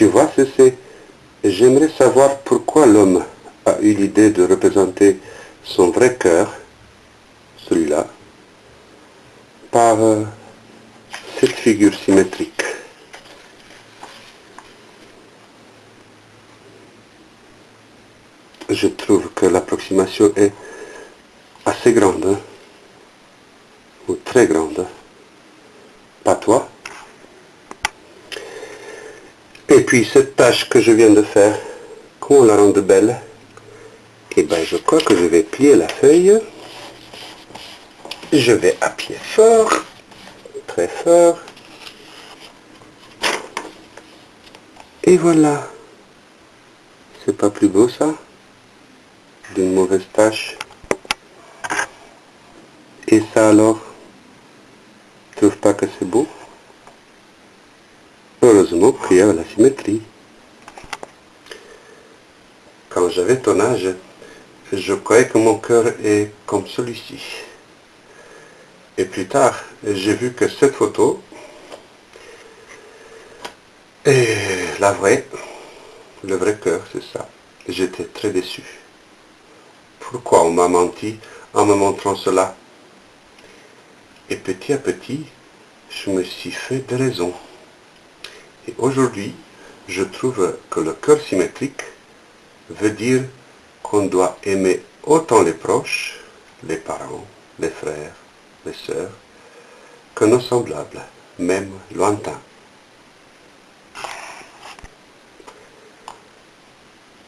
Tu vois, c'est... J'aimerais savoir pourquoi l'homme a eu l'idée de représenter son vrai cœur, celui-là, par euh, cette figure symétrique. Je trouve que l'approximation est assez grande, hein, ou très grande. Pas toi Et puis cette tâche que je viens de faire, comment la rendre belle Eh bien, je crois que je vais plier la feuille. Je vais appuyer fort, très fort. Et voilà. C'est pas plus beau ça? D'une mauvaise tâche. Et ça alors? Tu trouves pas que c'est beau? Heureusement qu'il y a la symétrie. Quand j'avais ton âge, je croyais que mon cœur est comme celui-ci. Et plus tard, j'ai vu que cette photo est la vraie, le vrai cœur, c'est ça. J'étais très déçu. Pourquoi on m'a menti en me montrant cela? Et petit à petit, je me suis fait des raisons. Et aujourd'hui, je trouve que le cœur symétrique veut dire qu'on doit aimer autant les proches, les parents, les frères, les sœurs, que nos semblables, même lointains.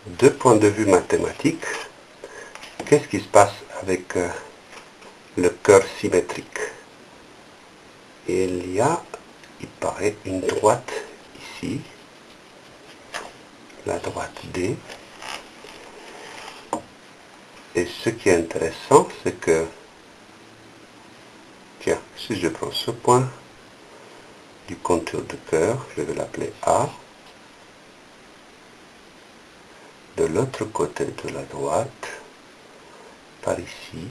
De point de vue mathématique, qu'est-ce qui se passe avec euh, le cœur symétrique? Il y a, il paraît, une droite la droite D, et ce qui est intéressant, c'est que Tiens, si je prends ce point du contour de cœur, je vais l'appeler A. De l'autre côté de la droite, par ici,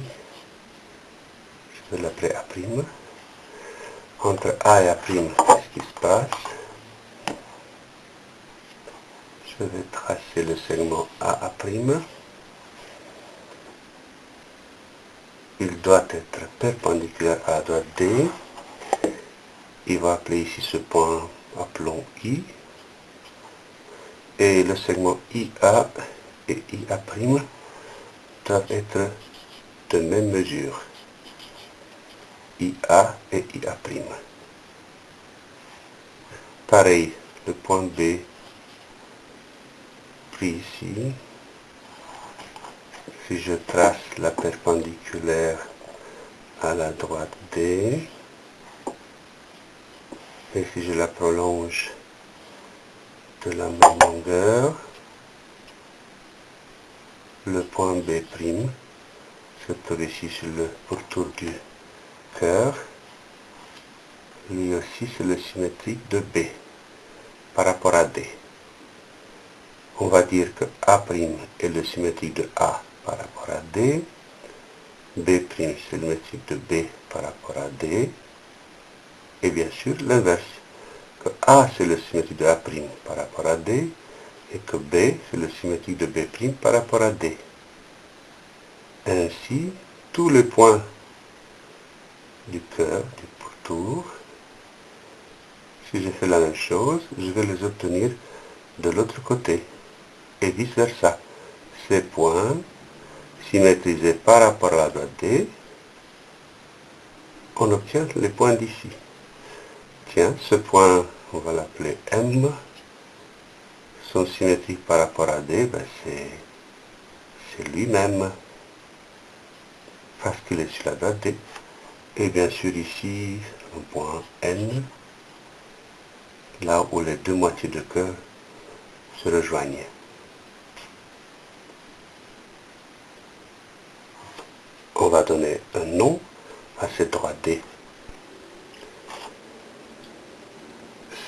je vais l'appeler A'. Entre A et A', qu'est-ce qui se passe? Je vais tracer le segment AA' il doit être perpendiculaire à la droite D. Il va appeler ici ce point, appelons I. Et le segment IA et IA' doivent être de même mesure. IA et IA'. Pareil, le point B ici si je trace la perpendiculaire à la droite D, et si je la prolonge de la même longueur, le point B', se trouve ici sur le pourtour du cœur, lui aussi c'est le symétrique de B par rapport à D. On va dire que A' est le symétrique de A par rapport à D, B' c'est le symétrique de B par rapport à D, et bien sûr l'inverse, que A c'est le symétrique de A' par rapport à D, et que B c'est le symétrique de B' par rapport à D. Ainsi, tous les points du cœur, du pourtour, si je fais la même chose, je vais les obtenir de l'autre côté, et vice versa. Ces points symétrisé par rapport à la droite D, on obtient les points d'ici. Tiens, ce point, on va l'appeler M. Son symétrique par rapport à D, ben c'est lui-même, parce qu'il est sur la droite D. Et bien sûr ici, un point N, là où les deux moitiés de cœur se rejoignent. on va donner un nom à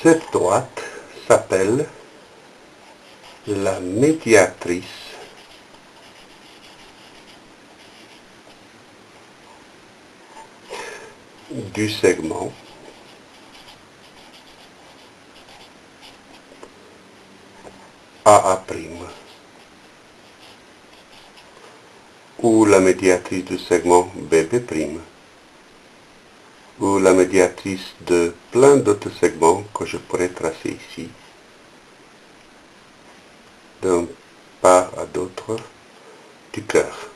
cette droite s'appelle la médiatrice. Du segment AA', ou la médiatrice du segment BB', ou la médiatrice de plein d'autres segments que je pourrais tracer ici, d'un part à d'autre du cœur.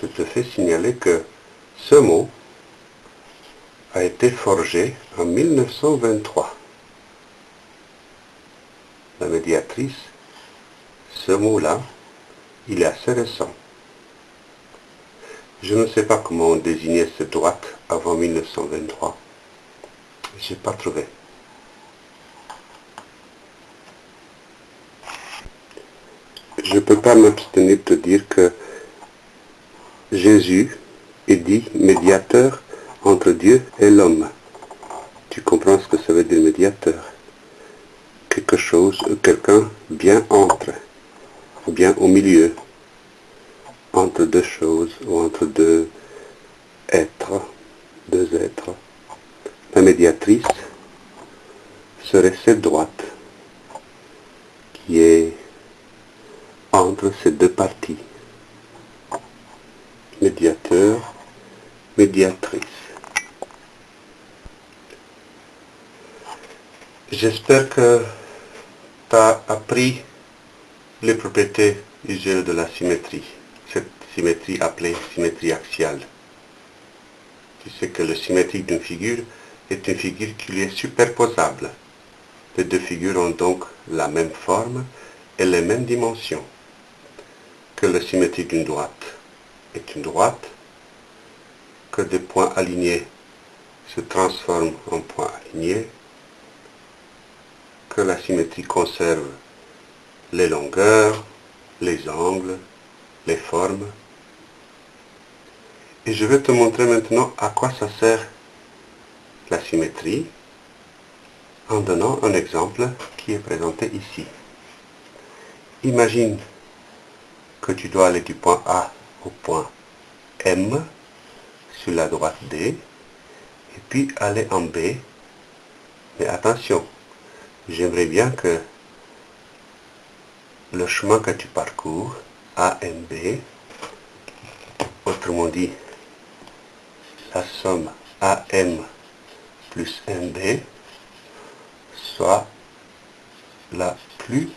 Je te fais signaler que ce mot a été forgé en 1923. La médiatrice, ce mot-là, il est assez récent. Je ne sais pas comment on désignait cette droite avant 1923. Je n'ai pas trouvé. Je ne peux pas m'abstenir de dire que Jésus est dit médiateur entre Dieu et l'homme. Tu comprends ce que ça veut dire médiateur? Quelque chose, quelqu'un bien entre, bien au milieu, entre deux choses, ou entre deux êtres, deux êtres. La médiatrice serait cette droite qui est entre ces deux parties. Médiateur, médiatrice. J'espère que tu as appris les propriétés usuelles de la symétrie, symétrie appelée symétrie axiale. Tu sais que le symétrique d'une figure est une figure qui lui est superposable. Les deux figures ont donc la même forme et les mêmes dimensions. Que le symétrique d'une droite est une droite, que des points alignés se transforment en points alignés, que la symétrie conserve les longueurs, les angles, les formes. Et je vais te montrer maintenant à quoi ça sert la symétrie en donnant un exemple qui est présenté ici. Imagine que tu dois aller du point A au point M sur la droite D et puis aller en B. Mais attention, j'aimerais bien que le chemin que tu parcours, AMB, autrement dit, la somme AM plus MB, soit la plus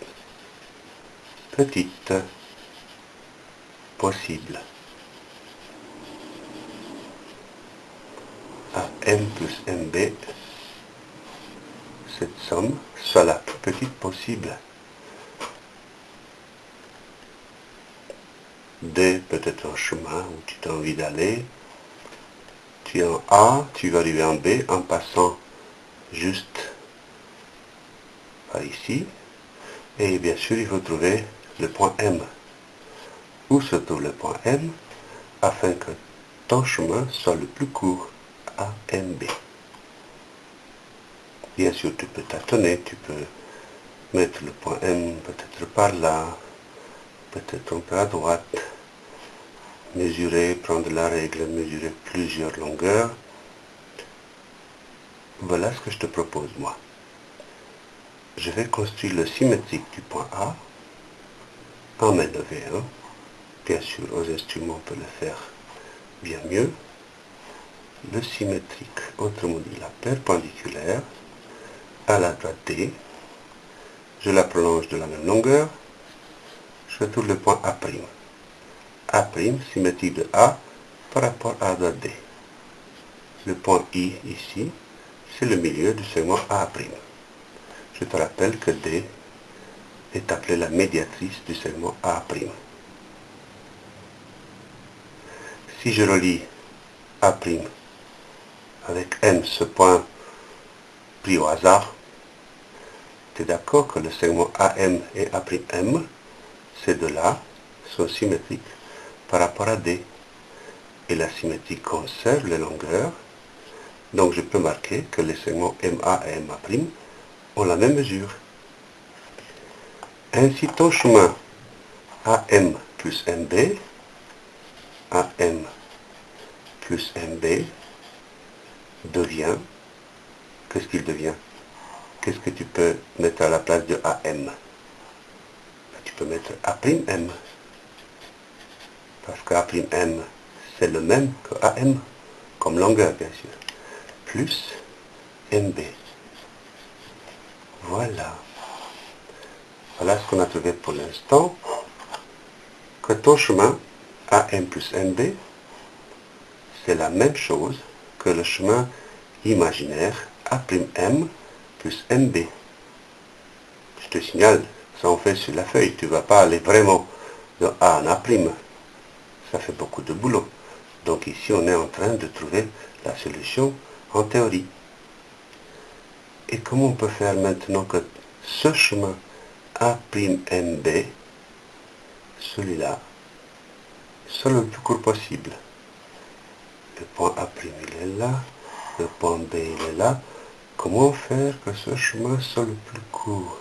petite possible. à m plus mb, cette somme soit la plus petite possible. D peut être un chemin où tu as envie d'aller. En A, tu vas arriver en B en passant juste par ici. Et bien sûr, il faut trouver le point M. Où se trouve le point M? Afin que ton chemin soit le plus court AMB. Bien sûr, tu peux tâtonner, tu peux mettre le point M peut-être par là, peut-être un peu à droite, mesurer, prendre la règle, mesurer plusieurs longueurs. Voilà ce que je te propose moi. Je vais construire le symétrique du point A en LV1. Bien sûr, aux instruments, on peut le faire bien mieux le symétrique, autrement dit la perpendiculaire, à la droite D. Je la prolonge de la même longueur. Je trouve le point A'. A', symétrique de A par rapport à droite D. Le point I ici, c'est le milieu du segment A'. Je te rappelle que D est appelée la médiatrice du segment A'. Si je relis A' avec M, ce point pris au hasard, tu es d'accord que le segment AM et A'M, ces deux-là, sont symétriques par rapport à D. Et la symétrie conserve les longueurs, donc je peux marquer que les segments MA et MA' ont la même mesure. Ainsi, ton chemin AM plus MB, AM plus MB, devient, qu'est-ce qu'il devient? Qu'est-ce que tu peux mettre à la place de AM Tu peux mettre A'M. Parce que A'M, c'est le même que AM, comme longueur bien sûr. Plus MB. Voilà. Voilà ce qu'on a trouvé pour l'instant. Que ton chemin AM plus MB, c'est la même chose que le chemin imaginaire A'M plus MB. Je te signale, ça on fait sur la feuille, tu ne vas pas aller vraiment de A en A'. Ça fait beaucoup de boulot. Donc ici, on est en train de trouver la solution en théorie. Et comment on peut faire maintenant que ce chemin A'MB, celui-là, soit le plus court possible? Le point A' il est là, le point B il est là. Comment faire que ce chemin soit le plus court?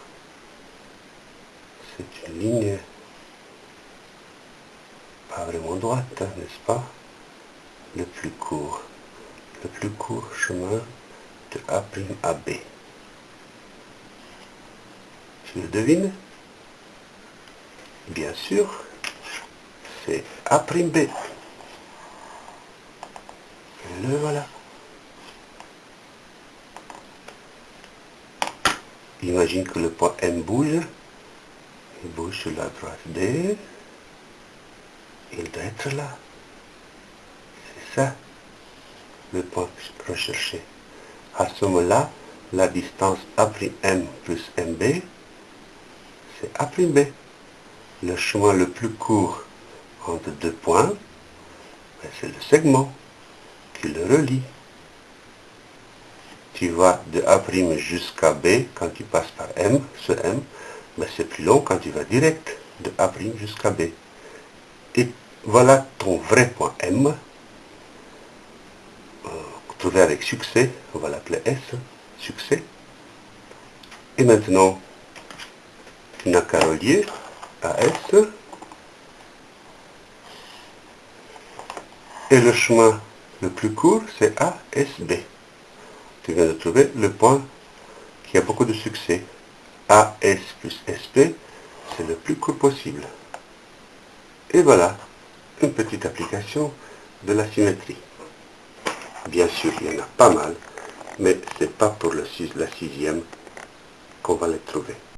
C'est une ligne pas vraiment droite, n'est-ce pas? Le plus court. Le plus court chemin de A' à B. Tu le devines? Bien sûr, c'est A'B. Le voilà. Imagine que le point M bouge. Il bouge sur la droite D. Il doit être là. C'est ça le point recherché. À ce moment-là, la distance A'M plus MB, c'est A'B. Le chemin le plus court entre deux points, ben, c'est le segment qui le relie. Tu vas de A' jusqu'à B quand tu passes par M, ce M, mais ben, c'est plus long quand tu vas direct de A' jusqu'à B. voilà ton vrai point M, euh, trouvé avec succès, on va l'appeler S, succès. Et maintenant, tu n'as qu'à relier à S. Et le chemin le plus court, c'est ASB. Tu viens de trouver le point qui a beaucoup de succès. AS plus SP, c'est le plus court possible. Et voilà, une petite application de la symétrie. Bien sûr, il y en a pas mal, mais c'est pas pour le, la sixième qu'on va les trouver.